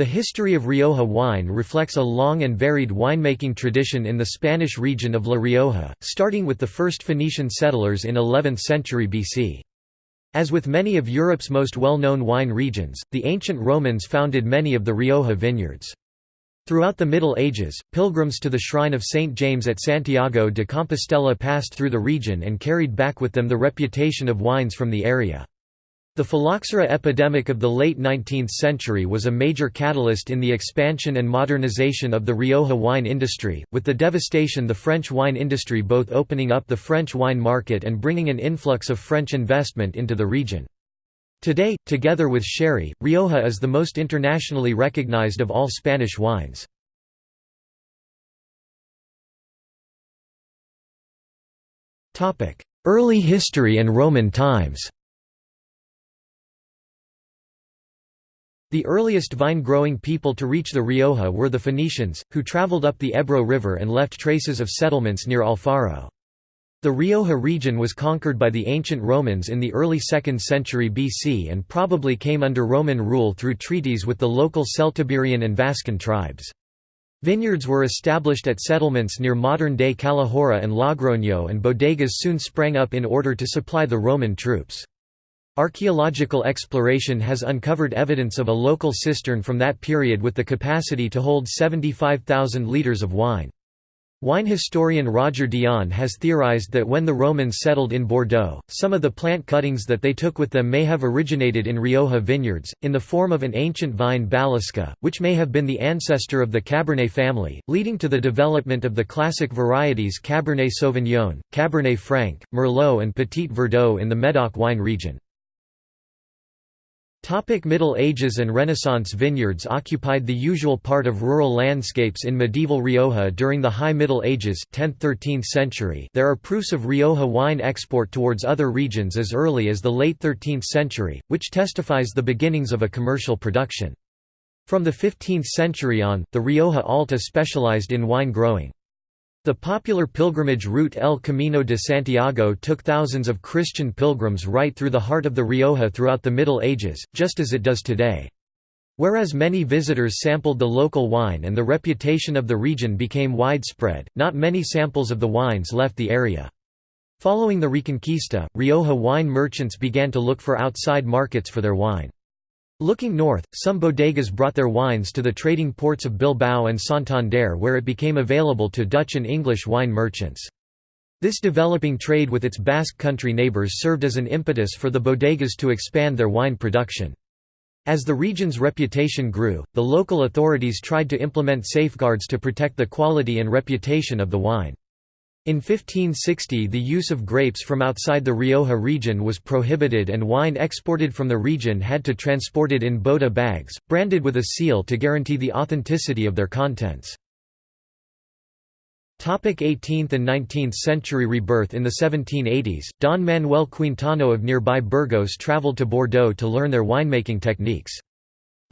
The history of Rioja wine reflects a long and varied winemaking tradition in the Spanish region of La Rioja, starting with the first Phoenician settlers in 11th century BC. As with many of Europe's most well-known wine regions, the ancient Romans founded many of the Rioja vineyards. Throughout the Middle Ages, pilgrims to the shrine of St. James at Santiago de Compostela passed through the region and carried back with them the reputation of wines from the area. The phylloxera epidemic of the late 19th century was a major catalyst in the expansion and modernization of the Rioja wine industry, with the devastation the French wine industry both opening up the French wine market and bringing an influx of French investment into the region. Today, together with sherry, Rioja is the most internationally recognized of all Spanish wines. Early history and Roman times The earliest vine-growing people to reach the Rioja were the Phoenicians, who traveled up the Ebro River and left traces of settlements near Alfaro. The Rioja region was conquered by the ancient Romans in the early 2nd century BC and probably came under Roman rule through treaties with the local Celtiberian and Vascon tribes. Vineyards were established at settlements near modern-day Calahorra and Logroño and bodegas soon sprang up in order to supply the Roman troops. Archaeological exploration has uncovered evidence of a local cistern from that period with the capacity to hold 75,000 litres of wine. Wine historian Roger Dion has theorized that when the Romans settled in Bordeaux, some of the plant cuttings that they took with them may have originated in Rioja vineyards, in the form of an ancient vine Balisca, which may have been the ancestor of the Cabernet family, leading to the development of the classic varieties Cabernet Sauvignon, Cabernet Franc, Merlot and Petit Verdot in the Médoc wine region. Topic Middle Ages and Renaissance Vineyards occupied the usual part of rural landscapes in medieval Rioja during the High Middle Ages 10th–13th century there are proofs of Rioja wine export towards other regions as early as the late 13th century, which testifies the beginnings of a commercial production. From the 15th century on, the Rioja Alta specialized in wine growing. The popular pilgrimage route El Camino de Santiago took thousands of Christian pilgrims right through the heart of the Rioja throughout the Middle Ages, just as it does today. Whereas many visitors sampled the local wine and the reputation of the region became widespread, not many samples of the wines left the area. Following the Reconquista, Rioja wine merchants began to look for outside markets for their wine. Looking north, some bodegas brought their wines to the trading ports of Bilbao and Santander where it became available to Dutch and English wine merchants. This developing trade with its Basque country neighbours served as an impetus for the bodegas to expand their wine production. As the region's reputation grew, the local authorities tried to implement safeguards to protect the quality and reputation of the wine. In 1560 the use of grapes from outside the Rioja region was prohibited and wine exported from the region had to transport it in bota bags, branded with a seal to guarantee the authenticity of their contents. 18th and 19th century rebirth In the 1780s, Don Manuel Quintano of nearby Burgos traveled to Bordeaux to learn their winemaking techniques.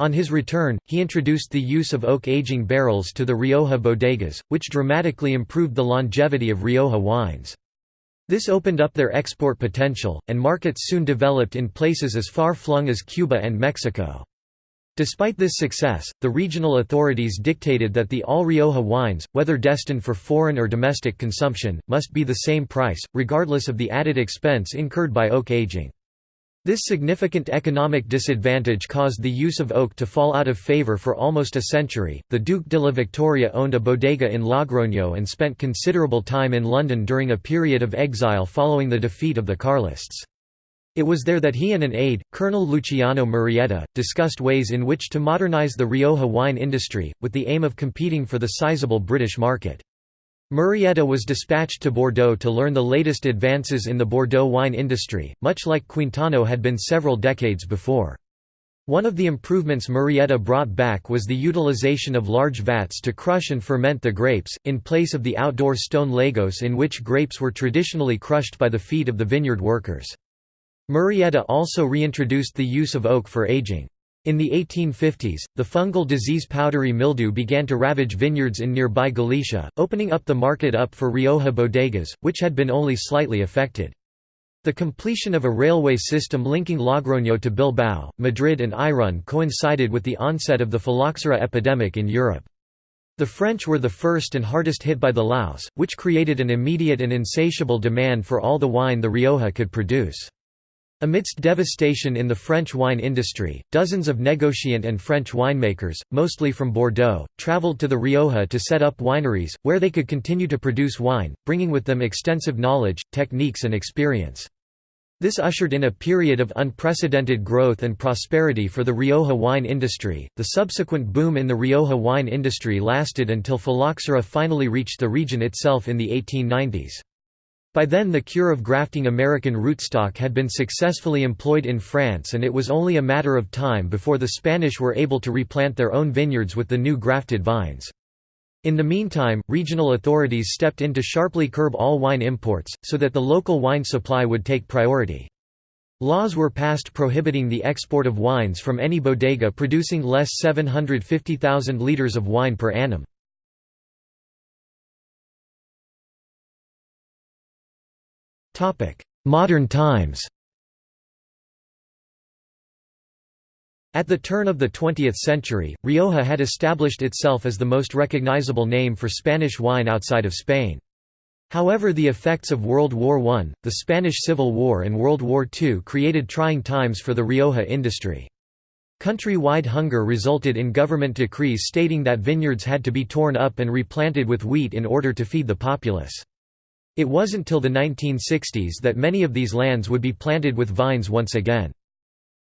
On his return, he introduced the use of oak aging barrels to the Rioja bodegas, which dramatically improved the longevity of Rioja wines. This opened up their export potential, and markets soon developed in places as far-flung as Cuba and Mexico. Despite this success, the regional authorities dictated that the all Rioja wines, whether destined for foreign or domestic consumption, must be the same price, regardless of the added expense incurred by oak aging. This significant economic disadvantage caused the use of oak to fall out of favor for almost a century. The Duke de la Victoria owned a bodega in Logroño and spent considerable time in London during a period of exile following the defeat of the Carlists. It was there that he and an aide, Colonel Luciano Murrieta, discussed ways in which to modernize the Rioja wine industry, with the aim of competing for the sizable British market. Murrieta was dispatched to Bordeaux to learn the latest advances in the Bordeaux wine industry, much like Quintano had been several decades before. One of the improvements Murrieta brought back was the utilization of large vats to crush and ferment the grapes, in place of the outdoor stone lagos in which grapes were traditionally crushed by the feet of the vineyard workers. Murrieta also reintroduced the use of oak for aging. In the 1850s, the fungal disease powdery mildew began to ravage vineyards in nearby Galicia, opening up the market up for Rioja bodegas, which had been only slightly affected. The completion of a railway system linking Logroño to Bilbao, Madrid and Irún coincided with the onset of the phylloxera epidemic in Europe. The French were the first and hardest hit by the louse, which created an immediate and insatiable demand for all the wine the Rioja could produce. Amidst devastation in the French wine industry, dozens of negociant and French winemakers, mostly from Bordeaux, travelled to the Rioja to set up wineries, where they could continue to produce wine, bringing with them extensive knowledge, techniques and experience. This ushered in a period of unprecedented growth and prosperity for the Rioja wine industry. The subsequent boom in the Rioja wine industry lasted until phylloxera finally reached the region itself in the 1890s. By then the cure of grafting American rootstock had been successfully employed in France and it was only a matter of time before the Spanish were able to replant their own vineyards with the new grafted vines. In the meantime, regional authorities stepped in to sharply curb all wine imports, so that the local wine supply would take priority. Laws were passed prohibiting the export of wines from any bodega producing less 750,000 litres of wine per annum. Modern times At the turn of the 20th century, Rioja had established itself as the most recognizable name for Spanish wine outside of Spain. However the effects of World War I, the Spanish Civil War and World War II created trying times for the Rioja industry. Country-wide hunger resulted in government decrees stating that vineyards had to be torn up and replanted with wheat in order to feed the populace. It wasn't till the 1960s that many of these lands would be planted with vines once again.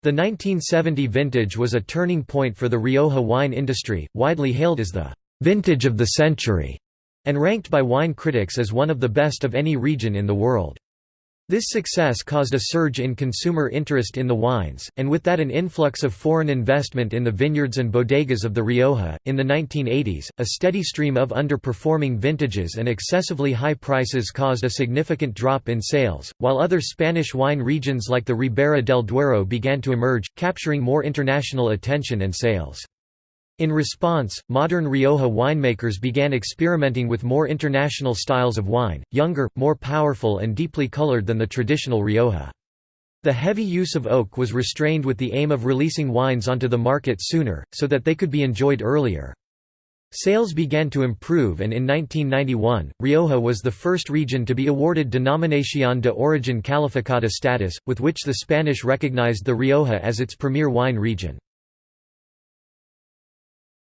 The 1970 vintage was a turning point for the Rioja wine industry, widely hailed as the «vintage of the century» and ranked by wine critics as one of the best of any region in the world. This success caused a surge in consumer interest in the wines, and with that an influx of foreign investment in the vineyards and bodegas of the Rioja. In the 1980s, a steady stream of underperforming vintages and excessively high prices caused a significant drop in sales, while other Spanish wine regions like the Ribera del Duero began to emerge, capturing more international attention and sales. In response, modern Rioja winemakers began experimenting with more international styles of wine, younger, more powerful and deeply colored than the traditional Rioja. The heavy use of oak was restrained with the aim of releasing wines onto the market sooner, so that they could be enjoyed earlier. Sales began to improve and in 1991, Rioja was the first region to be awarded Denominación de Origen Calificada status, with which the Spanish recognized the Rioja as its premier wine region.